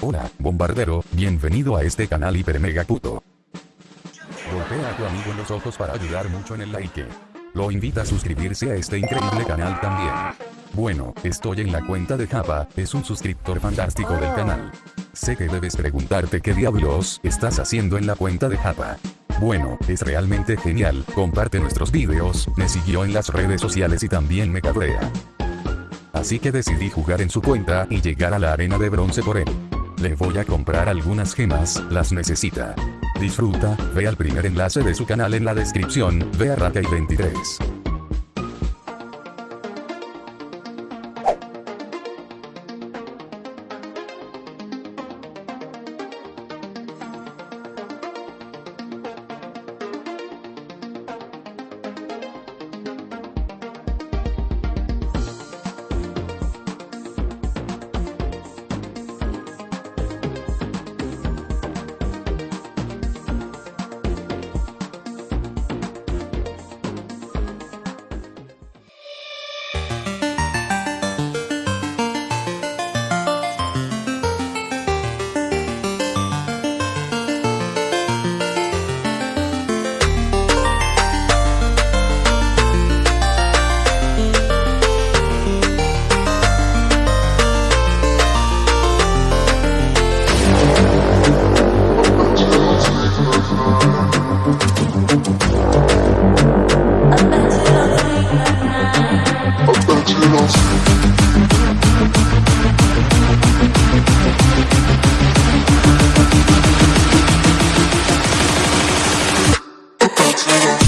Hola, bombardero, bienvenido a este canal hiper mega puto. Golpea a tu amigo en los ojos para ayudar mucho en el like. Lo invita a suscribirse a este increíble canal también. Bueno, estoy en la cuenta de Japa, es un suscriptor fantástico del canal. Sé que debes preguntarte qué diablos estás haciendo en la cuenta de Japa. Bueno, es realmente genial, comparte nuestros vídeos, me siguió en las redes sociales y también me cabrea. Así que decidí jugar en su cuenta y llegar a la arena de bronce por él. Le voy a comprar algunas gemas, las necesita. Disfruta, ve al primer enlace de su canal en la descripción, ve a Rakai23. cheating.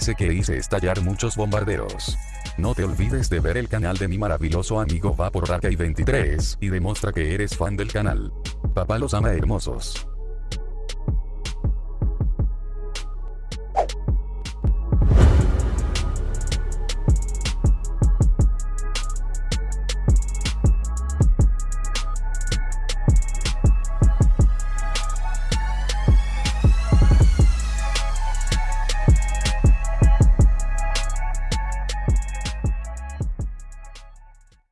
Parece que hice estallar muchos bombarderos. No te olvides de ver el canal de mi maravilloso amigo Vapor 23 y demuestra que eres fan del canal. Papá los ama hermosos.